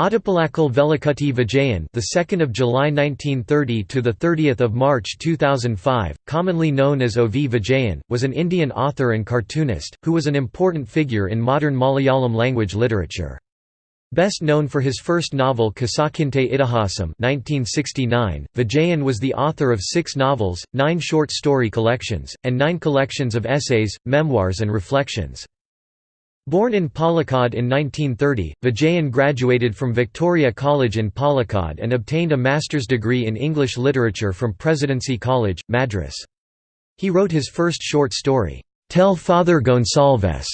Ottapalakal Velakutty Vijayan, the 2nd of July 1930 to the 30th of March 2005, commonly known as O.V. Vijayan, was an Indian author and cartoonist who was an important figure in modern Malayalam language literature. Best known for his first novel Kasakinte Itihasam 1969, Vijayan was the author of six novels, nine short story collections, and nine collections of essays, memoirs and reflections. Born in Palakkad in 1930, Vijayan graduated from Victoria College in Palakkad and obtained a master's degree in English literature from Presidency College, Madras. He wrote his first short story, Tell Father Gonsalves,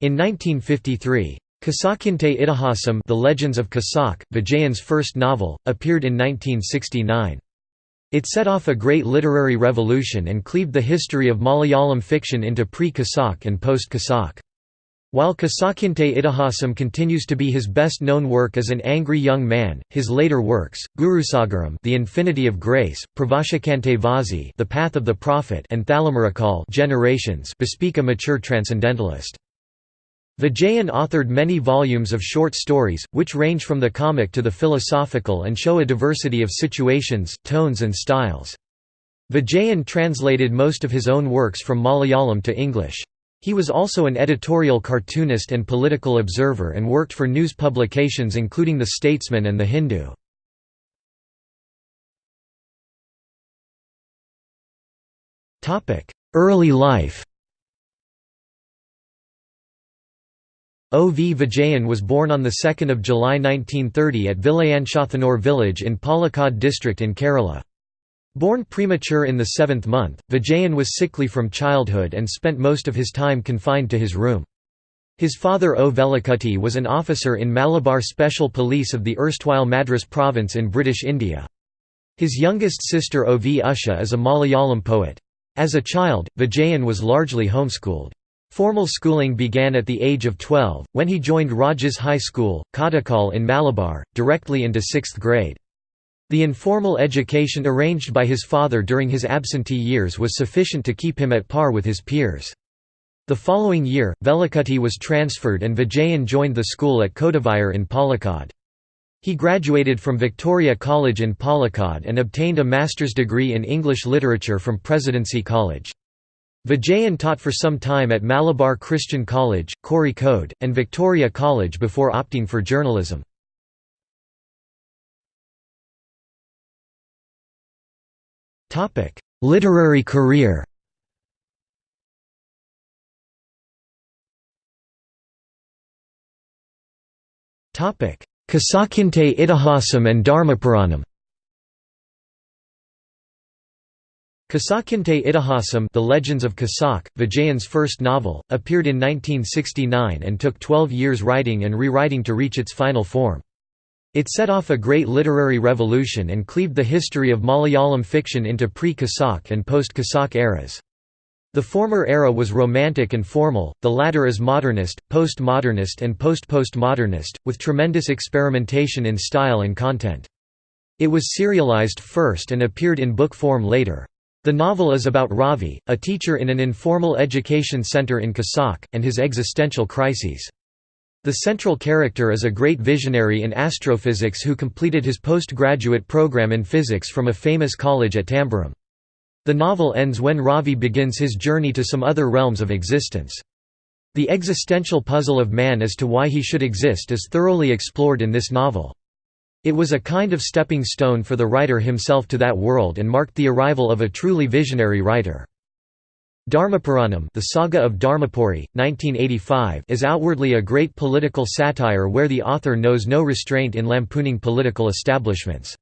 in 1953. Kasakinte Itihasam The Legends of Kasak, Vijayan's first novel, appeared in 1969. It set off a great literary revolution and cleaved the history of Malayalam fiction into pre-Kasak and post-Kasak. While Kasakinte Itihasam continues to be his best-known work as an angry young man, his later works, Gurusagaram The Infinity of Grace, Pravashakante Vazi The Path of the Prophet and Thalamurakal Generations bespeak a mature transcendentalist. Vijayan authored many volumes of short stories, which range from the comic to the philosophical and show a diversity of situations, tones and styles. Vijayan translated most of his own works from Malayalam to English. He was also an editorial cartoonist and political observer and worked for news publications including The Statesman and The Hindu. Early life O. V. Vijayan was born on 2 July 1930 at Vilayanchathanur village in Palakkad district in Kerala. Born premature in the seventh month, Vijayan was sickly from childhood and spent most of his time confined to his room. His father O. Velakutty was an officer in Malabar Special Police of the erstwhile Madras province in British India. His youngest sister O. V. Usha is a Malayalam poet. As a child, Vijayan was largely homeschooled. Formal schooling began at the age of 12, when he joined Rajas High School, Kottakkal in Malabar, directly into sixth grade. The informal education arranged by his father during his absentee years was sufficient to keep him at par with his peers. The following year, Velakutty was transferred and Vijayan joined the school at Kodavayur in Palakkad. He graduated from Victoria College in Palakkad and obtained a master's degree in English literature from Presidency College. Vijayan taught for some time at Malabar Christian College, Kozhikode, and Victoria College before opting for journalism. Literary career Kasakinte Itihasam and Dharmapuranam Kasakinte Itihasam The Legends of Kasak, Vijayan's first novel, appeared in 1969 and took 12 years writing and rewriting to reach its final form. It set off a great literary revolution and cleaved the history of Malayalam fiction into pre-Kasak and post-Kasak eras. The former era was romantic and formal, the latter is modernist, post-modernist and post-postmodernist, with tremendous experimentation in style and content. It was serialized first and appeared in book form later. The novel is about Ravi, a teacher in an informal education center in Kasak, and his existential crises. The central character is a great visionary in astrophysics who completed his postgraduate program in physics from a famous college at Tambaram. The novel ends when Ravi begins his journey to some other realms of existence. The existential puzzle of man as to why he should exist is thoroughly explored in this novel. It was a kind of stepping stone for the writer himself to that world and marked the arrival of a truly visionary writer. Dharmapuranam the Saga of Dharmapuri, 1985 is outwardly a great political satire where the author knows no restraint in lampooning political establishments.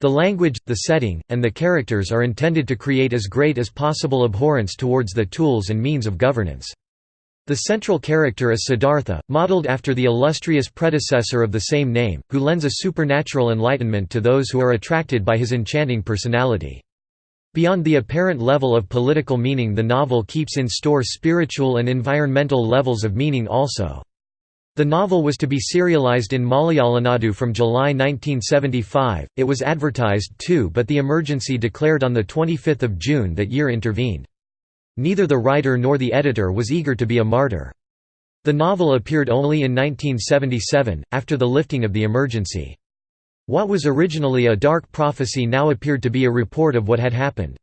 The language, the setting, and the characters are intended to create as great as possible abhorrence towards the tools and means of governance. The central character is Siddhartha, modeled after the illustrious predecessor of the same name, who lends a supernatural enlightenment to those who are attracted by his enchanting personality. Beyond the apparent level of political meaning the novel keeps in store spiritual and environmental levels of meaning also. The novel was to be serialized in Malayalanadu from July 1975, it was advertised too but the emergency declared on 25 June that year intervened. Neither the writer nor the editor was eager to be a martyr. The novel appeared only in 1977, after the lifting of the emergency. What was originally a dark prophecy now appeared to be a report of what had happened.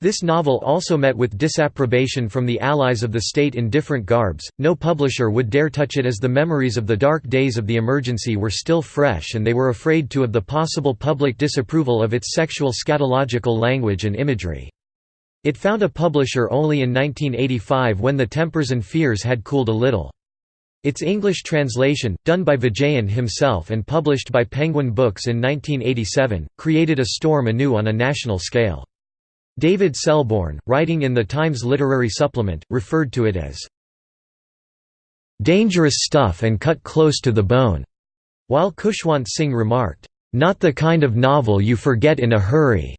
This novel also met with disapprobation from the allies of the state in different garbs, no publisher would dare touch it as the memories of the dark days of the emergency were still fresh and they were afraid to of the possible public disapproval of its sexual scatological language and imagery. It found a publisher only in 1985 when the tempers and fears had cooled a little. Its English translation, done by Vijayan himself and published by Penguin Books in 1987, created a storm anew on a national scale. David Selbourne, writing in the Times Literary Supplement, referred to it as dangerous stuff and cut close to the bone, while Khushwant Singh remarked, not the kind of novel you forget in a hurry.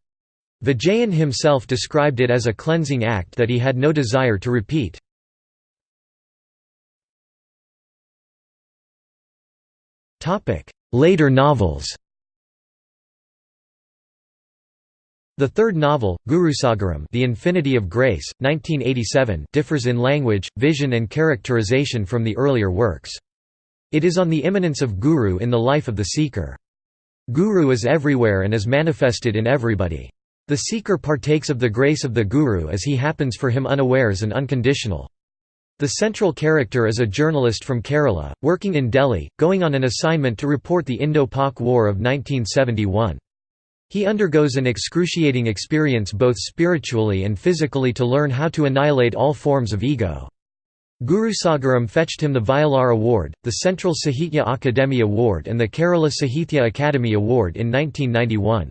Vijayan himself described it as a cleansing act that he had no desire to repeat. Later novels The third novel, Gurusagaram The Infinity of Grace, 1987 differs in language, vision and characterization from the earlier works. It is on the immanence of Guru in the life of the seeker. Guru is everywhere and is manifested in everybody. The seeker partakes of the grace of the Guru as he happens for him unawares and unconditional. The central character is a journalist from Kerala, working in Delhi, going on an assignment to report the Indo-Pak War of 1971. He undergoes an excruciating experience both spiritually and physically to learn how to annihilate all forms of ego. Guru Sagaram fetched him the Vayalar Award, the Central Sahitya Akademi Award and the Kerala Sahitya Akademi Award in 1991.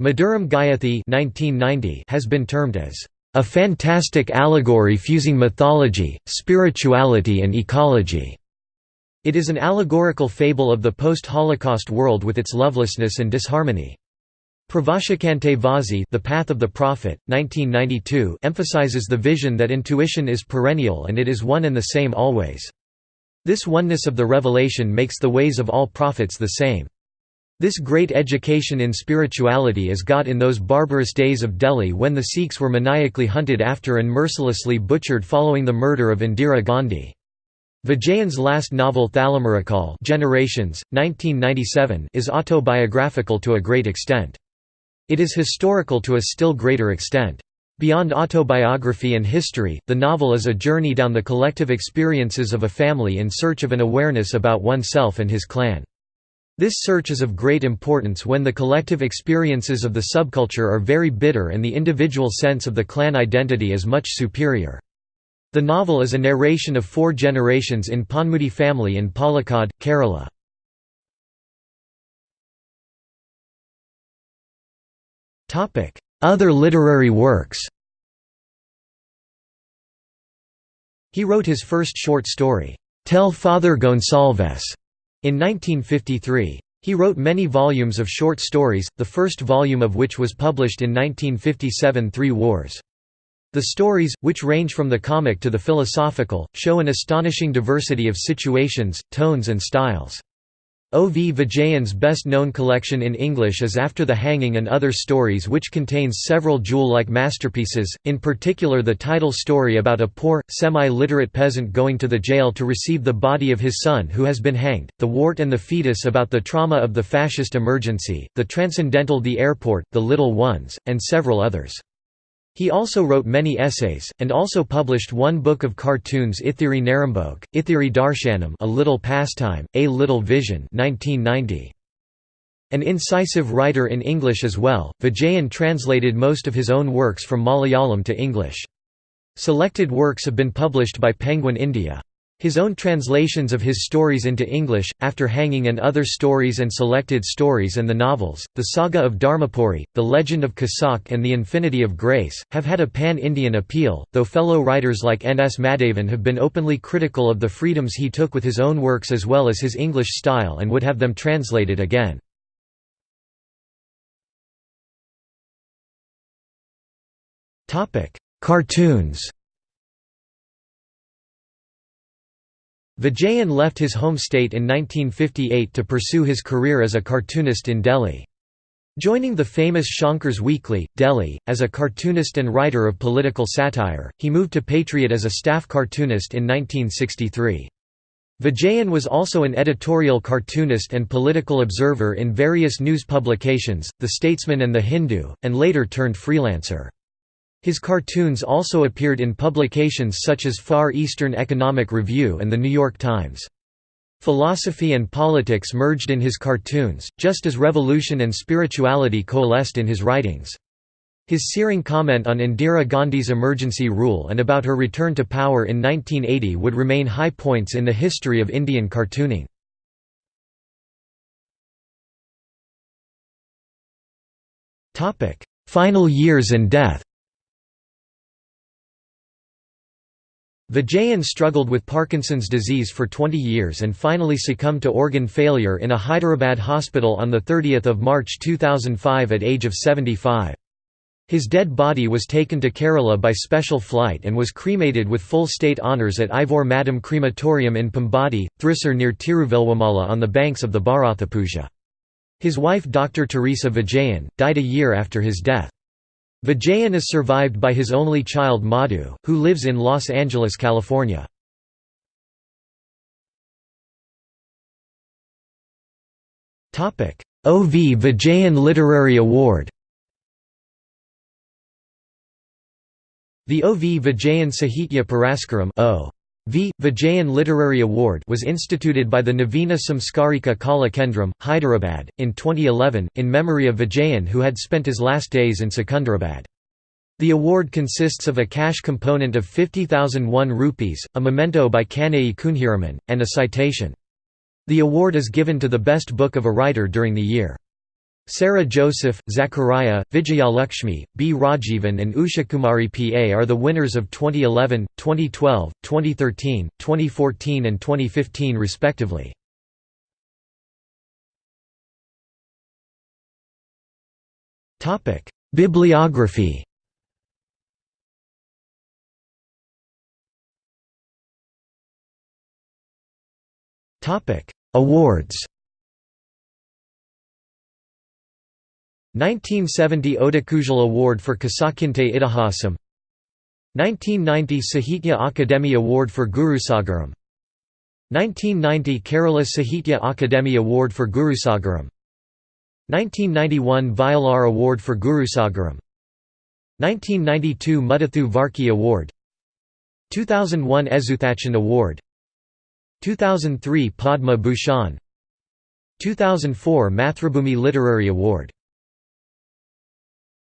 Madhuram Gayathi has been termed as a fantastic allegory fusing mythology, spirituality and ecology. It is an allegorical fable of the post-Holocaust world with its lovelessness and disharmony. Pravashikante Vazi The Path of the Prophet, 1992 emphasizes the vision that intuition is perennial and it is one and the same always. This oneness of the revelation makes the ways of all prophets the same. This great education in spirituality is got in those barbarous days of Delhi when the Sikhs were maniacally hunted after and mercilessly butchered following the murder of Indira Gandhi. Vijayan's last novel Thalamurakal Generations, 1997 is autobiographical to a great extent. It is historical to a still greater extent. Beyond autobiography and history, the novel is a journey down the collective experiences of a family in search of an awareness about oneself and his clan. This search is of great importance when the collective experiences of the subculture are very bitter and the individual sense of the clan identity is much superior. The novel is a narration of four generations in Ponmudi family in Palakkad, Kerala. Other literary works He wrote his first short story, Tell Father Gonsalves, in 1953. He wrote many volumes of short stories, the first volume of which was published in 1957 Three Wars. The stories, which range from the comic to the philosophical, show an astonishing diversity of situations, tones and styles. O. V. Vijayan's best-known collection in English is After the Hanging and Other Stories which contains several jewel-like masterpieces, in particular the title story about a poor, semi-literate peasant going to the jail to receive the body of his son who has been hanged, The Wart and the Fetus about the trauma of the fascist emergency, The Transcendental The Airport, The Little Ones, and several others. He also wrote many essays, and also published one book of cartoons Ithiri Narambog, Ithiri Darshanam A Little Pastime, A Little Vision 1990. An incisive writer in English as well, Vijayan translated most of his own works from Malayalam to English. Selected works have been published by Penguin India. His own translations of his stories into English, After Hanging and Other Stories and Selected Stories and the novels, The Saga of Dharmapuri, The Legend of Kasak and The Infinity of Grace, have had a pan-Indian appeal, though fellow writers like N. S. Madhavan have been openly critical of the freedoms he took with his own works as well as his English style and would have them translated again. Cartoons Vijayan left his home state in 1958 to pursue his career as a cartoonist in Delhi. Joining the famous Shankars Weekly, Delhi, as a cartoonist and writer of political satire, he moved to Patriot as a staff cartoonist in 1963. Vijayan was also an editorial cartoonist and political observer in various news publications, The Statesman and The Hindu, and later turned freelancer. His cartoons also appeared in publications such as Far Eastern Economic Review and The New York Times. Philosophy and politics merged in his cartoons, just as revolution and spirituality coalesced in his writings. His searing comment on Indira Gandhi's emergency rule and about her return to power in 1980 would remain high points in the history of Indian cartooning. Final years and death Vijayan struggled with Parkinson's disease for 20 years and finally succumbed to organ failure in a Hyderabad hospital on 30 March 2005 at age of 75. His dead body was taken to Kerala by special flight and was cremated with full state honours at Ivor Madam Crematorium in Pambadi, Thrissur near Thiruvilwamala on the banks of the Bharathapuzha. His wife Dr. Teresa Vijayan, died a year after his death. Vijayan is survived by his only child Madhu, who lives in Los Angeles, California. O. V. Vijayan Literary Award The O. V. Vijayan Sahitya Puraskaram o. V. Vijayan Literary Award was instituted by the Navina Samskarika Kala Kendram, Hyderabad, in 2011, in memory of Vijayan who had spent his last days in Secunderabad. The award consists of a cash component of 50,001 rupees, a memento by Kanayi Kunhiraman, and a citation. The award is given to the best book of a writer during the year. Sarah Joseph, Zachariah, Vijayalakshmi, B. Rajivan and Usha Kumari P.A. are the winners of 2011, 2012, 2013, 2014 and 2015 respectively. Bibliography Awards 1970 Odakkuzhal Award for Kasakinte Itihasam. 1990 Sahitya Akademi Award for Gurusagaram 1990 Kerala Sahitya Akademi Award for Gurusagaram 1991 Vayalar Award for Gurusagaram 1992 Muttathu Varki Award. 2001 Ezhuthachan Award. 2003 Padma Bhushan. 2004 Mathrubhumi Literary Award